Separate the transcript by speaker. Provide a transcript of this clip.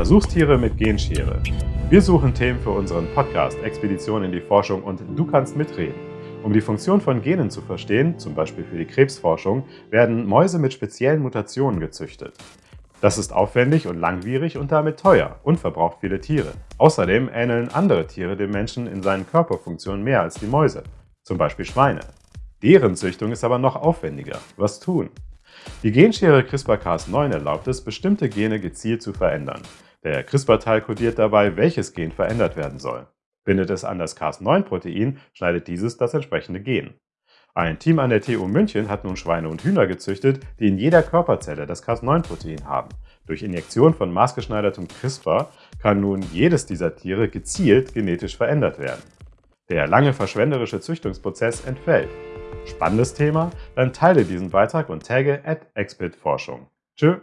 Speaker 1: Versuchstiere mit Genschere. Wir suchen Themen für unseren Podcast Expedition in die Forschung und du kannst mitreden. Um die Funktion von Genen zu verstehen, zum Beispiel für die Krebsforschung, werden Mäuse mit speziellen Mutationen gezüchtet. Das ist aufwendig und langwierig und damit teuer und verbraucht viele Tiere. Außerdem ähneln andere Tiere dem Menschen in seinen Körperfunktionen mehr als die Mäuse, zum Beispiel Schweine. Deren Züchtung ist aber noch aufwendiger. Was tun? Die Genschere CRISPR-Cas9 erlaubt es, bestimmte Gene gezielt zu verändern. Der CRISPR-Teil kodiert dabei, welches Gen verändert werden soll. Bindet es an das Cas9-Protein, schneidet dieses das entsprechende Gen. Ein Team an der TU München hat nun Schweine und Hühner gezüchtet, die in jeder Körperzelle das Cas9-Protein haben. Durch Injektion von maßgeschneidertem CRISPR kann nun jedes dieser Tiere gezielt genetisch verändert werden. Der lange verschwenderische Züchtungsprozess entfällt. Spannendes Thema? Dann teile diesen Beitrag und tagge at expertforschung. Tschö!